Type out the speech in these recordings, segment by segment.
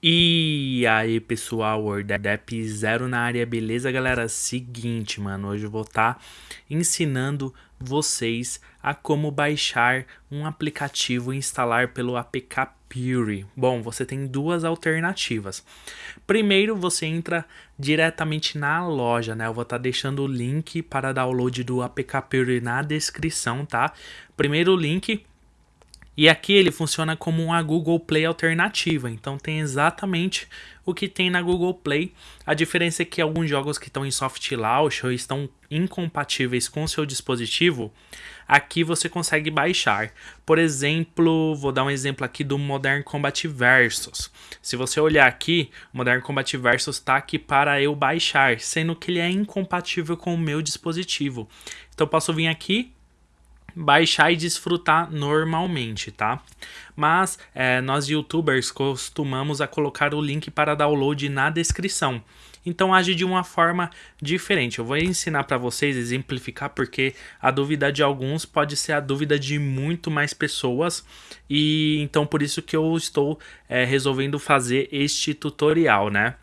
E aí pessoal, WordApp Zero na área, beleza galera? Seguinte mano, hoje eu vou estar tá ensinando vocês a como baixar um aplicativo e instalar pelo APK Puri. Bom, você tem duas alternativas. Primeiro você entra diretamente na loja, né? Eu vou estar tá deixando o link para download do APK Puri na descrição, tá? Primeiro link e aqui ele funciona como uma Google Play alternativa, então tem exatamente o que tem na Google Play. A diferença é que alguns jogos que estão em soft launch ou estão incompatíveis com seu dispositivo, aqui você consegue baixar. Por exemplo, vou dar um exemplo aqui do Modern Combat Versus. Se você olhar aqui, Modern Combat Versus está aqui para eu baixar, sendo que ele é incompatível com o meu dispositivo. Então eu posso vir aqui, baixar e desfrutar normalmente, tá? Mas é, nós youtubers costumamos a colocar o link para download na descrição. Então age de uma forma diferente. Eu vou ensinar para vocês, exemplificar, porque a dúvida de alguns pode ser a dúvida de muito mais pessoas. E então por isso que eu estou é, resolvendo fazer este tutorial, né?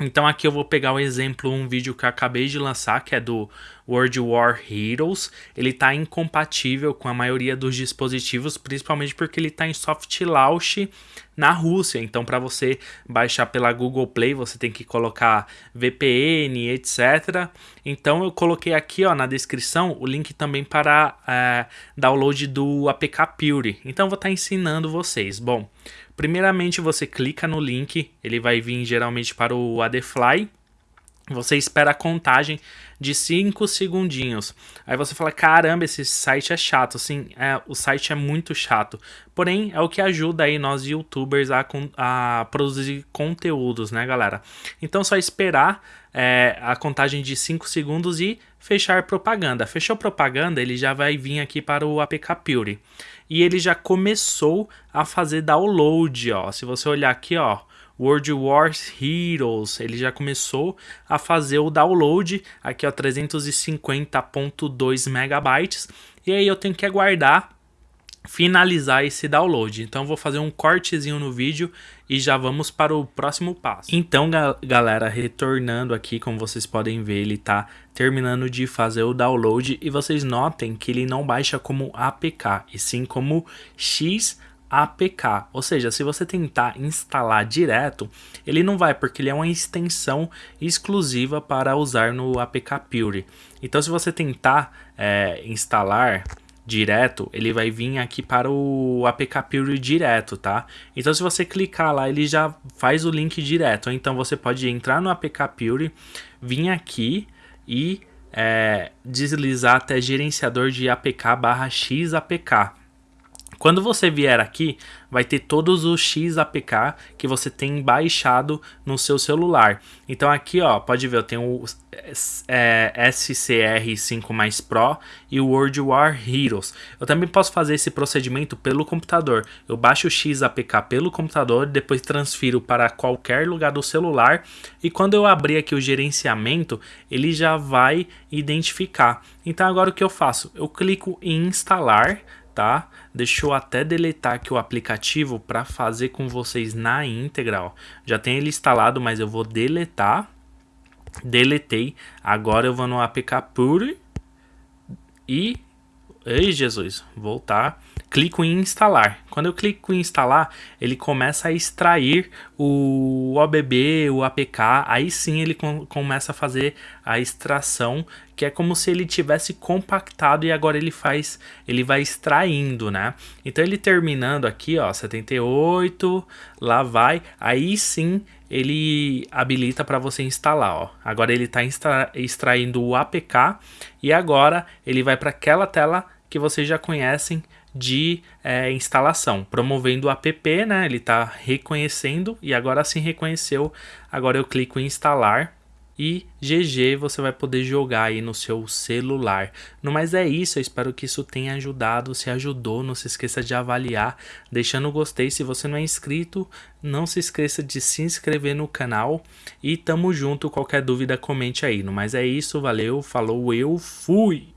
Então aqui eu vou pegar o exemplo, um vídeo que eu acabei de lançar, que é do World War Heroes. Ele está incompatível com a maioria dos dispositivos, principalmente porque ele está em soft launch na Rússia. Então para você baixar pela Google Play, você tem que colocar VPN, etc. Então eu coloquei aqui ó, na descrição o link também para é, download do APK Pure. Então vou estar tá ensinando vocês. Bom, Primeiramente você clica no link, ele vai vir geralmente para o Adfly. Você espera a contagem de 5 segundinhos. Aí você fala, caramba, esse site é chato. Sim, é, o site é muito chato. Porém, é o que ajuda aí nós youtubers a, a produzir conteúdos, né, galera? Então, só esperar é, a contagem de 5 segundos e fechar propaganda. Fechou propaganda, ele já vai vir aqui para o APK Pure e ele já começou a fazer download, ó. Se você olhar aqui, ó, World Wars Heroes, ele já começou a fazer o download, aqui ó, 350.2 megabytes, e aí eu tenho que aguardar finalizar esse download. Então vou fazer um cortezinho no vídeo e já vamos para o próximo passo. Então galera, retornando aqui, como vocês podem ver, ele está terminando de fazer o download e vocês notem que ele não baixa como APK, e sim como XAPK. Ou seja, se você tentar instalar direto, ele não vai, porque ele é uma extensão exclusiva para usar no APK Pure. Então se você tentar é, instalar direto, ele vai vir aqui para o APK Pure direto, tá? Então se você clicar lá, ele já faz o link direto. Então você pode entrar no APK Pure, vir aqui e é, deslizar até gerenciador de APK barra XAPK. Quando você vier aqui, vai ter todos os XAPK que você tem baixado no seu celular. Então aqui, ó, pode ver, eu tenho o é, SCR5 mais Pro e o World War Heroes. Eu também posso fazer esse procedimento pelo computador. Eu baixo o XAPK pelo computador, depois transfiro para qualquer lugar do celular e quando eu abrir aqui o gerenciamento, ele já vai identificar. Então agora o que eu faço? Eu clico em instalar tá? Deixa eu até deletar aqui o aplicativo para fazer com vocês na íntegra, ó. Já tem ele instalado, mas eu vou deletar. Deletei. Agora eu vou no APK Pure e... Ei, Jesus, voltar clico em instalar. Quando eu clico em instalar, ele começa a extrair o OBB, o APK, aí sim ele com, começa a fazer a extração, que é como se ele tivesse compactado e agora ele faz, ele vai extraindo, né? Então ele terminando aqui, ó, 78, lá vai, aí sim ele habilita para você instalar, ó. Agora ele está extra, extraindo o APK e agora ele vai para aquela tela que vocês já conhecem de é, instalação, promovendo o app, né? Ele está reconhecendo e agora sim reconheceu. Agora eu clico em instalar e GG você vai poder jogar aí no seu celular. No mais é isso, eu espero que isso tenha ajudado, se ajudou, não se esqueça de avaliar, deixando o gostei, se você não é inscrito, não se esqueça de se inscrever no canal. E tamo junto, qualquer dúvida comente aí. No mais é isso, valeu, falou, eu fui!